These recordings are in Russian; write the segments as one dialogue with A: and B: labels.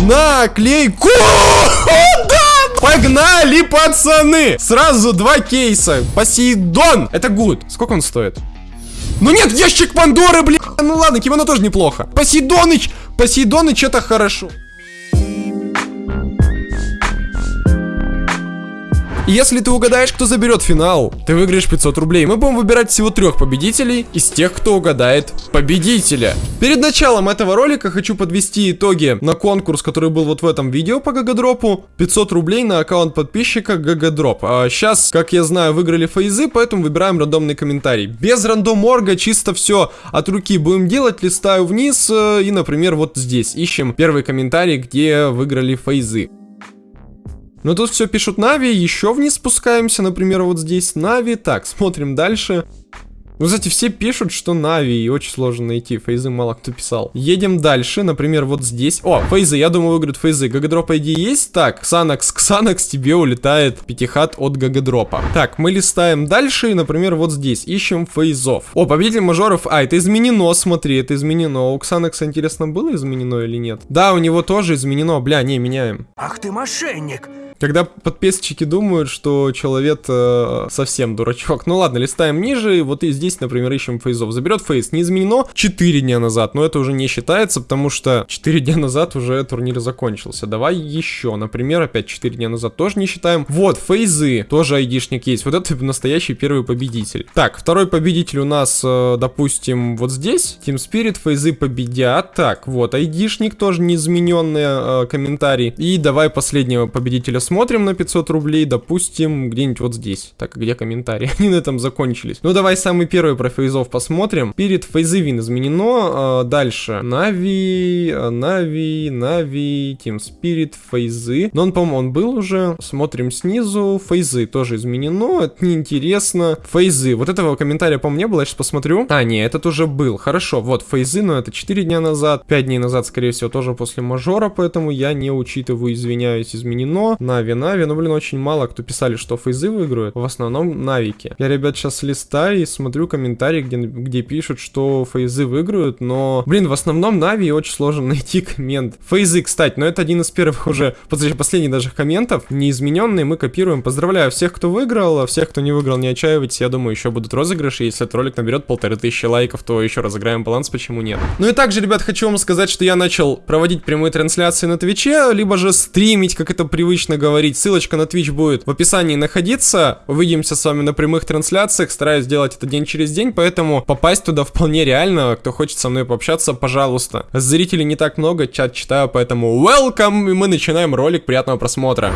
A: наклейку. Да! Погнали, пацаны! Сразу два кейса. Посейдон. Это гуд. Сколько он стоит? Ну нет, ящик Пандоры, блин. Ну ладно, кимоно тоже неплохо. Посейдоныч, Посейдоныч это хорошо. Если ты угадаешь, кто заберет финал, ты выиграешь 500 рублей. Мы будем выбирать всего трех победителей из тех, кто угадает победителя. Перед началом этого ролика хочу подвести итоги на конкурс, который был вот в этом видео по гагадропу. 500 рублей на аккаунт подписчика гагадроп. А сейчас, как я знаю, выиграли фейзы, поэтому выбираем рандомный комментарий. Без random.org а, чисто все от руки будем делать. Листаю вниз э, и, например, вот здесь ищем первый комментарий, где выиграли фейзы. Но тут все пишут Нави, еще вниз спускаемся, например, вот здесь Нави. Так, смотрим дальше. Ну, кстати, все пишут, что Нави, и очень сложно найти. Фейзы мало кто писал. Едем дальше, например, вот здесь. О, Фейзы, я думаю, выиграют Фейзы. Гагадроп ID есть? Так, Ксанакс, Ксанакс, тебе улетает пятихат от Гагадропа. Так, мы листаем дальше, и, например, вот здесь. Ищем Фейзов. О, победитель мажоров. А, это изменено, смотри, это изменено. У Ксанакса, интересно, было изменено или нет? Да, у него тоже изменено. Бля, не, меняем.
B: Ах ты мошенник!
A: Когда подписчики думают, что человек э, совсем дурачок. Ну ладно, листаем ниже, вот и здесь, например, ищем фейзов. Заберет фейз, не изменено 4 дня назад, но это уже не считается, потому что 4 дня назад уже турнир закончился. Давай еще, например, опять 4 дня назад тоже не считаем. Вот, фейзы, тоже айдишник есть. Вот это настоящий первый победитель. Так, второй победитель у нас, э, допустим, вот здесь. Team Spirit, фейзы победят. Так, вот, айдишник тоже неизмененный э, комментарий. И давай последнего победителя смотрим на 500 рублей, допустим, где-нибудь вот здесь. Так, где комментарии? Они на этом закончились. Ну, давай самый первый про фейзов посмотрим. Перед FaZe win изменено. Э, дальше. Нави, Нави, Нави, Team Spirit, фейзы. Но он, по-моему, он был уже. Смотрим снизу. Фейзы тоже изменено. Это неинтересно. Фейзы. Вот этого комментария, по-моему, не было. Я сейчас посмотрю. А, не, этот уже был. Хорошо. Вот, фейзы, но это 4 дня назад. 5 дней назад, скорее всего, тоже после мажора, поэтому я не учитываю, извиняюсь, изменено. Нави, Нави, ну, блин, очень мало кто писали, что фейзы выиграют. В основном Навики. Я, ребят, сейчас листаю и смотрю комментарии, где, где пишут, что фейзы выиграют, но, блин, в основном Нави очень сложно найти коммент. Фейзы, кстати, но это один из первых уже, последних даже комментов, неизмененные, мы копируем. Поздравляю всех, кто выиграл, а всех, кто не выиграл, не отчаивайтесь, я думаю, еще будут розыгрыши, если этот ролик наберет полторы тысячи лайков, то еще разыграем баланс, почему нет. Ну и также, ребят, хочу вам сказать, что я начал проводить прямые трансляции на Twitch е, либо же стримить, как это привычно говорить. Ссылочка на Twitch будет в описании находиться. Увидимся с вами на прямых трансляциях. Стараюсь делать это день через день, поэтому попасть туда вполне реально. Кто хочет со мной пообщаться, пожалуйста. Зрителей не так много, чат читаю, поэтому welcome, и мы начинаем ролик. Приятного просмотра.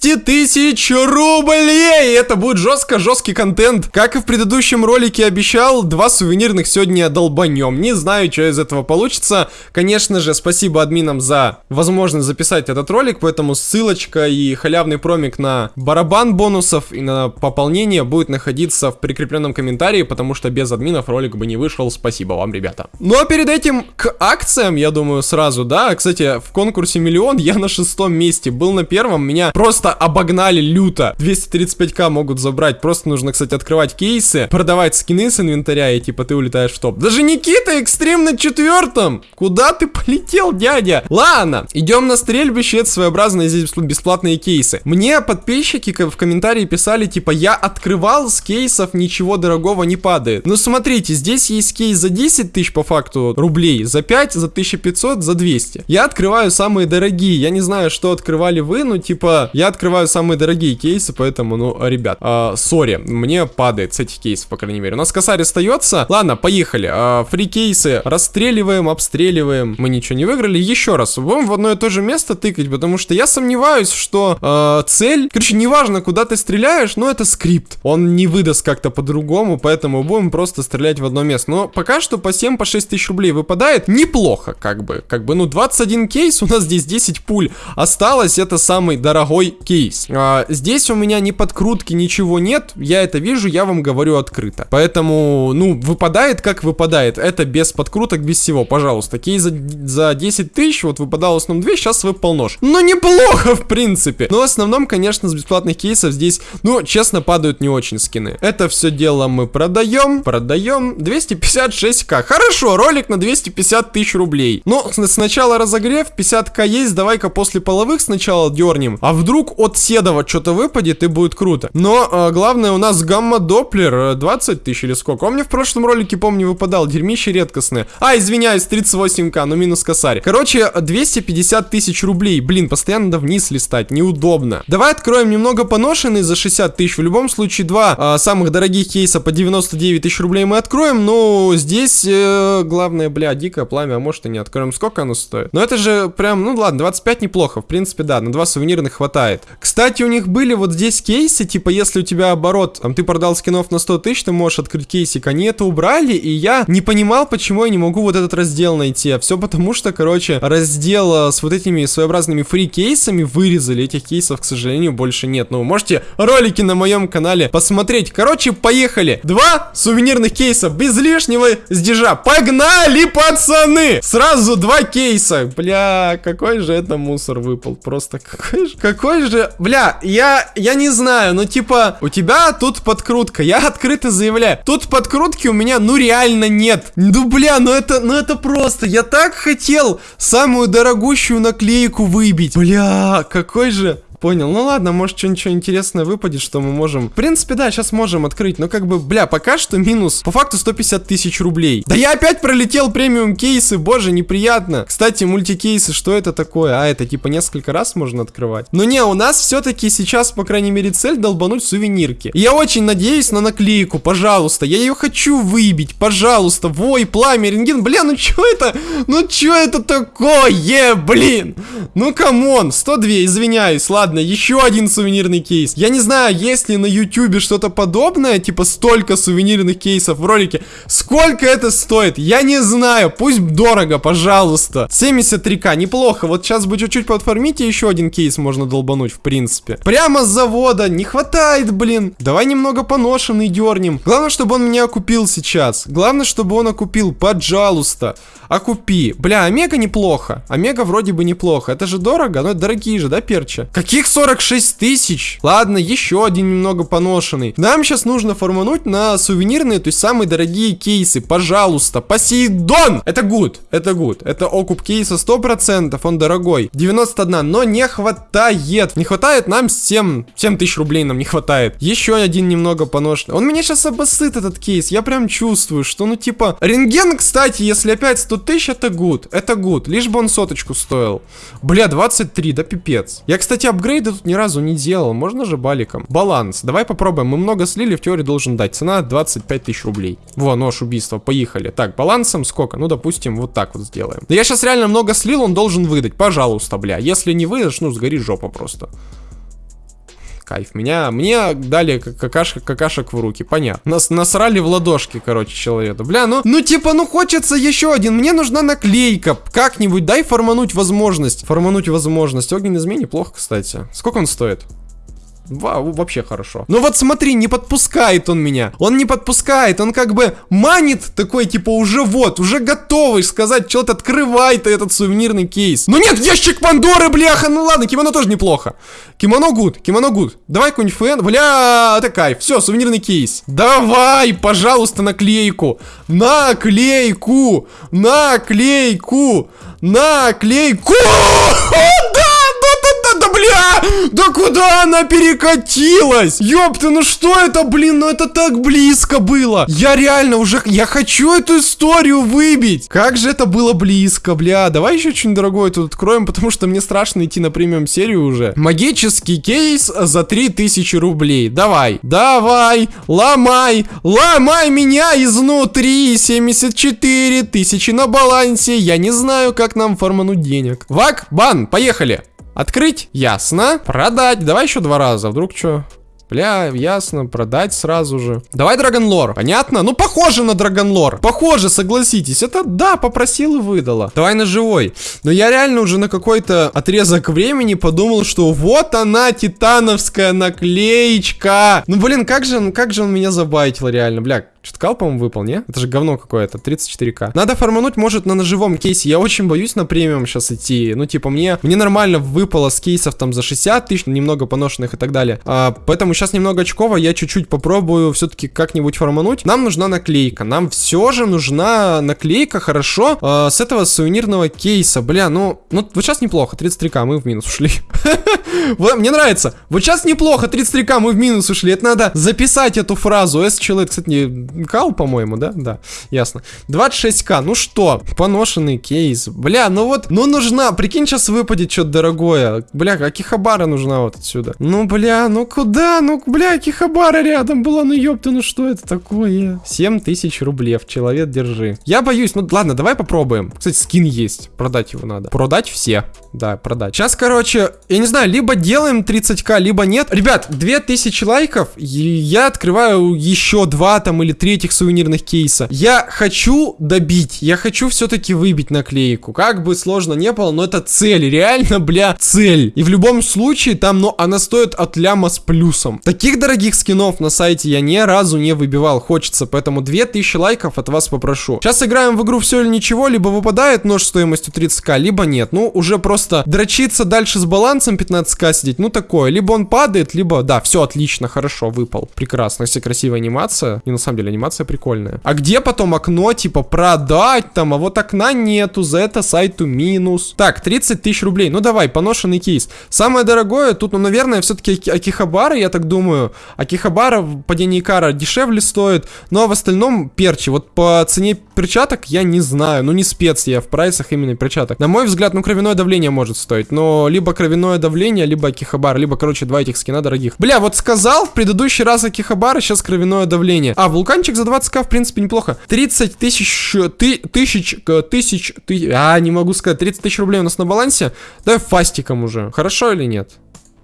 A: 200 тысяч рублей! Это будет жестко жесткий контент. Как и в предыдущем ролике обещал, два сувенирных сегодня долбанем. Не знаю, что из этого получится. Конечно же, спасибо админам за возможность записать этот ролик, поэтому ссылочка и халявный промик на барабан бонусов и на пополнение будет находиться в прикрепленном комментарии, потому что без админов ролик бы не вышел. Спасибо вам, ребята. Ну а перед этим к акциям, я думаю, сразу, да. Кстати, в конкурсе миллион я на шестом месте был на первом, меня меня просто обогнали люто. 235к могут забрать. Просто нужно, кстати, открывать кейсы, продавать скины с инвентаря, и типа ты улетаешь в топ. Даже Никита экстрим на четвертом. Куда ты полетел, дядя? Ладно, идем на стрельбище. Это своеобразные здесь бесплатные кейсы. Мне подписчики в комментарии писали, типа, я открывал с кейсов, ничего дорогого не падает. Ну смотрите, здесь есть кейс за 10 тысяч по факту рублей, за 5, за 1500, за 200. Я открываю самые дорогие. Я не знаю, что открывали вы, но типа я открываю самые дорогие кейсы, поэтому, ну, ребят, а, сори, мне падает с этих кейсов, по крайней мере. У нас косарь остается. Ладно, поехали. А, фри кейсы расстреливаем, обстреливаем. Мы ничего не выиграли. Еще раз, будем в одно и то же место тыкать, потому что я сомневаюсь, что а, цель... Короче, неважно, куда ты стреляешь, но это скрипт. Он не выдаст как-то по-другому, поэтому будем просто стрелять в одно место. Но пока что по 7, по 6 тысяч рублей выпадает. Неплохо, как бы. Как бы, ну, 21 кейс, у нас здесь 10 пуль осталось. Это самый дорогой кейс. А, здесь у меня ни подкрутки, ничего нет, я это вижу, я вам говорю открыто. Поэтому, ну, выпадает как выпадает, это без подкруток, без всего, пожалуйста. Кейс за, за 10 тысяч, вот выпадал в основном 2, сейчас выпал нож. Ну, неплохо, в принципе. Но в основном, конечно, с бесплатных кейсов здесь, ну, честно, падают не очень скины. Это все дело мы продаем, продаем, 256к. Хорошо, ролик на 250 тысяч рублей. Но сначала разогрев, 50к есть, давай-ка после половых сначала дернем. А вдруг от Седова что-то выпадет и будет круто. Но э, главное у нас гамма-доплер 20 э, тысяч или сколько. Он мне в прошлом ролике, помню, выпадал. Дерьмище редкостное. А, извиняюсь, 38к, ну минус косарь. Короче, 250 тысяч рублей. Блин, постоянно надо вниз листать, неудобно. Давай откроем немного поношенный за 60 тысяч. В любом случае, два э, самых дорогих кейса по 99 тысяч рублей мы откроем. Но здесь, э, главное, бля, дикое пламя, а может и не откроем. Сколько оно стоит? Но это же прям, ну ладно, 25 неплохо. В принципе, да, на два сувенирных хватает. Кстати, у них были вот здесь кейсы, типа, если у тебя оборот, там, ты продал скинов на 100 тысяч, ты можешь открыть кейсик. Они это убрали, и я не понимал, почему я не могу вот этот раздел найти. А все потому, что, короче, раздел с вот этими своеобразными фри-кейсами вырезали. Этих кейсов, к сожалению, больше нет. Но вы можете ролики на моем канале посмотреть. Короче, поехали. Два сувенирных кейса без лишнего сдержа. Погнали, пацаны! Сразу два кейса. Бля, какой же это мусор выпал. Просто какой же... Какой же... Бля, я... Я не знаю, но типа... У тебя тут подкрутка. Я открыто заявляю. Тут подкрутки у меня, ну, реально нет. Ну, бля, ну это... Ну это просто... Я так хотел самую дорогущую наклейку выбить. Бля, какой же... Понял. Ну ладно, может что-нибудь интересное выпадет, что мы можем... В принципе, да, сейчас можем открыть. Но как бы, бля, пока что минус. По факту 150 тысяч рублей. Да я опять пролетел премиум кейсы, боже, неприятно. Кстати, мультикейсы, что это такое? А, это типа несколько раз можно открывать. Но не, у нас все-таки сейчас, по крайней мере, цель долбануть сувенирки. Я очень надеюсь на наклейку, пожалуйста. Я ее хочу выбить, пожалуйста. Вой, пламя, рентген. Бля, ну что это? Ну что это такое, блин? Ну come on, 102, извиняюсь, ладно ладно, еще один сувенирный кейс. Я не знаю, есть ли на ютубе что-то подобное, типа столько сувенирных кейсов в ролике. Сколько это стоит? Я не знаю, пусть дорого, пожалуйста. 73к, неплохо. Вот сейчас бы чуть-чуть подформить, еще один кейс можно долбануть, в принципе. Прямо с завода, не хватает, блин. Давай немного поношенный дернем. Главное, чтобы он меня окупил сейчас. Главное, чтобы он окупил, пожалуйста. Окупи. Бля, Омега неплохо. Омега вроде бы неплохо. Это же дорого, но это дорогие же, да, перча? Какие Каких 46 тысяч? Ладно, еще один немного поношенный. Нам сейчас нужно формануть на сувенирные, то есть самые дорогие кейсы. Пожалуйста, Посейдон! Это good, это good. Это окуп кейса 100%, он дорогой. 91, но не хватает. Не хватает нам 7, 7 тысяч рублей нам не хватает. Еще один немного поношенный. Он меня сейчас обоссыт, этот кейс. Я прям чувствую, что ну типа... Рентген, кстати, если опять 100 тысяч, это good. Это good. Лишь бы он соточку стоил. Бля, 23, да пипец. Я, кстати, апгрейд апгрейды тут ни разу не делал. Можно же баликом. Баланс. Давай попробуем. Мы много слили, в теории должен дать. Цена 25 тысяч рублей. Во, нож убийства. Поехали. Так, балансом сколько? Ну, допустим, вот так вот сделаем. Да я сейчас реально много слил, он должен выдать. Пожалуйста, бля. Если не выдашь, ну, сгори жопа просто кайф. Меня, мне дали какашек, какашек в руки, понятно. Нас насрали в ладошки, короче, человека. Бля, ну, ну типа, ну хочется еще один. Мне нужна наклейка. Как-нибудь дай формануть возможность. Формануть возможность. Огненный змей неплохо, кстати. Сколько он стоит? Вау, вообще хорошо. Ну вот смотри, не подпускает он меня. Он не подпускает, он как бы манит такой, типа, уже вот, уже готовый сказать, что-то открывай ты этот сувенирный кейс. Ну нет, ящик Пандоры, бляха, ну ладно, кимоно тоже неплохо. Кимоно good, кимоно good. Давай какой-нибудь фэн, бля, это кайф. Все, сувенирный кейс. Давай, пожалуйста, наклейку. Наклейку, наклейку, наклейку. Бля! Да куда она перекатилась? Ёпта, ну что это, блин, ну это так близко было. Я реально уже, я хочу эту историю выбить. Как же это было близко, бля. Давай еще что-нибудь дорогое тут откроем, потому что мне страшно идти на премиум серию уже. Магический кейс за 3000 рублей. Давай, давай, ломай, ломай меня изнутри. 74 тысячи на балансе. Я не знаю, как нам формануть денег. Вак, бан, поехали. Открыть? Ясно. Продать. Давай еще два раза. Вдруг что? Бля, ясно, продать сразу же. Давай Драгонлор. Понятно? Ну, похоже на Драгонлор. Похоже, согласитесь. Это, да, попросил и выдала. Давай на живой. Но я реально уже на какой-то отрезок времени подумал, что вот она, титановская наклеечка. Ну, блин, как же, как же он меня забайтил реально, бля. Что-то кал, по-моему, выпал, не? Это же говно какое-то, 34к. Надо фармануть, может, на ножевом кейсе. Я очень боюсь на премиум сейчас идти. Ну, типа, мне, мне нормально выпало с кейсов там за 60 тысяч, немного поношенных и так далее. А, поэтому сейчас немного очково, я чуть-чуть попробую все-таки как-нибудь фармануть. Нам нужна наклейка. Нам все же нужна наклейка, хорошо, а, с этого сувенирного кейса. Бля, ну, ну, вот сейчас неплохо, 33к, мы в минус ушли. Мне нравится. Вот сейчас неплохо, 33к, мы в минус ушли. Это надо записать эту фразу. S-человек, кстати, не Кал, по-моему, да? Да, ясно. 26к, ну что, поношенный кейс. Бля, ну вот, ну нужна, прикинь, сейчас выпадет что-то дорогое. Бля, а Кихабара нужна вот отсюда. Ну, бля, ну куда? Ну, бля, Кихабара рядом была, ну ёпта, ну что это такое? 7 тысяч рублей, человек, держи. Я боюсь, ну ладно, давай попробуем. Кстати, скин есть, продать его надо. Продать все, да, продать. Сейчас, короче, я не знаю, либо делаем 30к, либо нет. Ребят, 2000 лайков, я открываю еще два там или три этих сувенирных кейса. Я хочу добить, я хочу все-таки выбить наклейку. Как бы сложно не было, но это цель, реально, бля, цель. И в любом случае там, ну, она стоит от ляма с плюсом. Таких дорогих скинов на сайте я ни разу не выбивал, хочется, поэтому 2000 лайков от вас попрошу. Сейчас играем в игру все или ничего, либо выпадает нож стоимостью 30к, либо нет. Ну, уже просто дрочиться дальше с балансом 15к сидеть, ну, такое. Либо он падает, либо, да, все отлично, хорошо, выпал. Прекрасно, если красивая анимация. И на самом деле анимация прикольная. А где потом окно, типа, продать там, а вот окна нету, за это сайту минус. Так, 30 тысяч рублей. Ну давай, поношенный кейс. Самое дорогое тут, ну, наверное, все-таки Акихабара, я так думаю. Акихабара в падении кара дешевле стоит, ну, а в остальном перчи. Вот по цене перчаток я не знаю, ну, не спец я в прайсах именно перчаток. На мой взгляд, ну, кровяное давление может стоить, но либо кровяное давление, либо Акихабара, либо, короче, два этих скина дорогих. Бля, вот сказал в предыдущий раз Акихабара, сейчас кровяное давление. А, вулкан Вулканчик за 20к, в принципе, неплохо. 30 тысяч, ты, тысяч, тысяч, ты, а, не могу сказать, 30 тысяч рублей у нас на балансе. Давай фастиком уже. Хорошо или нет?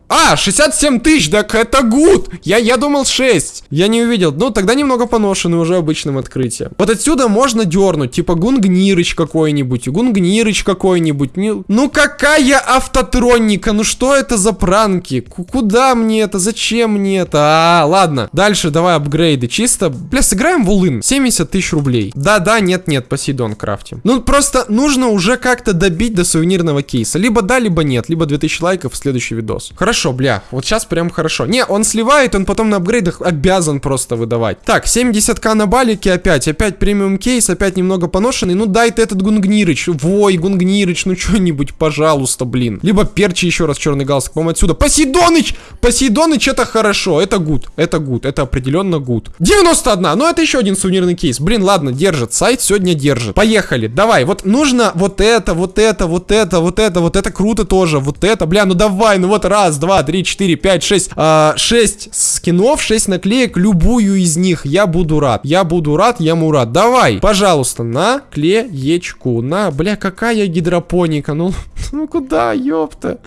A: А, 67 тысяч, так это гуд. Я, я думал 6. Я не увидел. Ну, тогда немного поношенный уже обычным открытием. Вот отсюда можно дернуть. Типа Гунгнирыч какой-нибудь. Гунгнирыч какой-нибудь. Ну, какая автотроника? Ну, что это за пранки? Куда мне это? Зачем мне это? А, ладно. Дальше давай апгрейды. Чисто, бля, сыграем в улын. 70 тысяч рублей. Да-да, нет-нет, Посейдон крафтим. Ну, просто нужно уже как-то добить до сувенирного кейса. Либо да, либо нет. Либо 2000 лайков в следующий видос. Хорошо хорошо, бля. Вот сейчас прям хорошо. Не, он сливает, он потом на апгрейдах обязан просто выдавать. Так, 70к на балике опять. Опять премиум кейс, опять немного поношенный. Ну дай ты этот Гунгнирыч. Вой, Гунгнирыч, ну что-нибудь, пожалуйста, блин. Либо перчи еще раз черный галстук. По-моему, отсюда. Посейдоныч! Посейдоныч это хорошо. Это good. Это good. Это определенно good. 91. Ну это еще один сувенирный кейс. Блин, ладно, держит. Сайт сегодня держит. Поехали. Давай. Вот нужно вот это, вот это, вот это, вот это, вот это круто тоже. Вот это, бля, ну давай. Ну вот раз, два, три, четыре, пять, шесть. А, шесть скинов, шесть наклеек, любую из них. Я буду рад. Я буду рад, я мурат. Давай, пожалуйста, наклеечку. На, бля, какая гидропоника. Ну, ну куда, ёпта?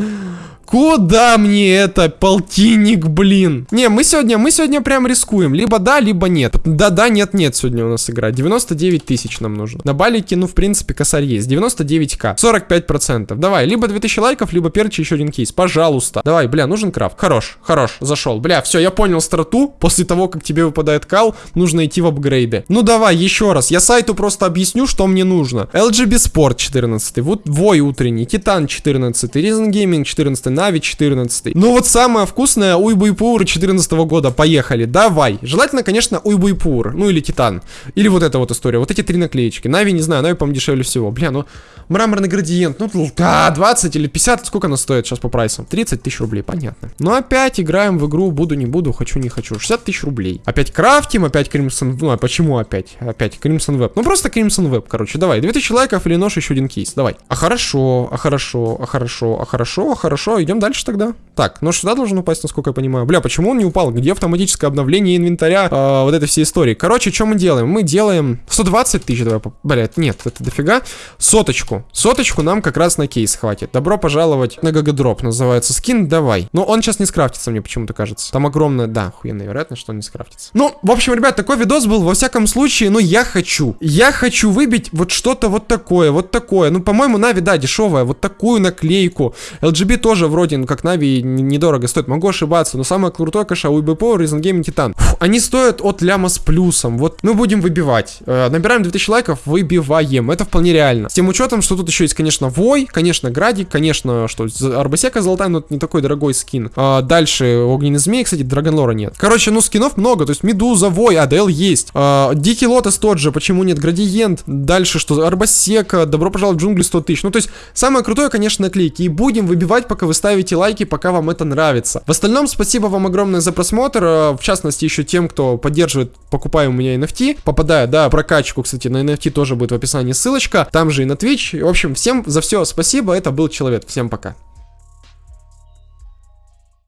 A: Куда мне это, полтинник, блин? Не, мы сегодня, мы сегодня прям рискуем. Либо да, либо нет. Да-да, нет-нет сегодня у нас игра. 99 тысяч нам нужно. На балике, ну, в принципе, косарь есть. 99к. 45%. Давай, либо 2000 лайков, либо перчи, еще один кейс. Пожалуйста. Давай, бля, нужен крафт. Хорош, хорош, зашел. Бля, все, я понял страту. После того, как тебе выпадает кал, нужно идти в апгрейды. Ну, давай, еще раз. Я сайту просто объясню, что мне нужно. LGB Sport 14. Вот Вой утренний. Титан 14. Reason Gaming 14. Нави 14. Ну вот самое вкусное Уйбуйпур 14 года. Поехали, давай. Желательно, конечно, Уйбуйпур. Ну или Титан. Или вот эта вот история. Вот эти три наклеечки. Нави, не знаю, Нави, по-моему, дешевле всего. Бля, ну мраморный градиент. Ну, да, 20 или 50. Сколько она стоит сейчас по прайсам? 30 тысяч рублей, понятно. Ну опять играем в игру. Буду, не буду, хочу, не хочу. 60 тысяч рублей. Опять крафтим, опять Crimson... Ну, а почему опять? Опять Crimson Web. Ну просто Crimson Web, короче. Давай, 2000 лайков или нож, еще один кейс. Давай. А хорошо, а хорошо, а хорошо, а хорошо, а хорошо. Идем дальше тогда. Так, но сюда должен упасть, насколько я понимаю. Бля, почему он не упал? Где автоматическое обновление инвентаря э, вот этой всей истории? Короче, что мы делаем? Мы делаем 120 тысяч, давай, бля, нет, это дофига. Соточку. Соточку нам как раз на кейс хватит. Добро пожаловать на GGDrop, называется скин, давай. Но он сейчас не скрафтится, мне почему-то кажется. Там огромная, да, охуенная вероятность, что он не скрафтится. Ну, в общем, ребят, такой видос был, во всяком случае, ну, я хочу. Я хочу выбить вот что-то вот такое, вот такое. Ну, по-моему, Нави, да, дешевая, вот такую наклейку. LGB тоже вроде, ну, как Нави, недорого стоит. Могу ошибаться, но самое крутое, конечно, у iBP, Reason Gaming Titan. Фу, они стоят от ляма с плюсом. Вот мы будем выбивать. Э, набираем 2000 лайков, выбиваем. Это вполне реально. С тем учетом, что тут еще есть, конечно, Вой, конечно, Градик, конечно, что Арбасека золотая, но это не такой дорогой скин. А, дальше Огненный Змей, кстати, Драгонлора нет. Короче, ну скинов много, то есть Медуза, Вой, АДЛ есть. А, Дикий Лотос тот же, почему нет? Градиент. Дальше что? Арбасека, Добро пожаловать в джунгли 100 тысяч. Ну, то есть, самое крутое, конечно, наклейки. И будем выбивать, пока вы ставите лайки, пока вам это нравится. В остальном, спасибо вам огромное за просмотр. А, в частности, еще тем, кто поддерживает, покупая у меня NFT. Попадая, да, прокачку, кстати, на NFT тоже будет в описании ссылочка. Там же и на Twitch. В общем, всем за все спасибо. Это был Человек. Всем пока.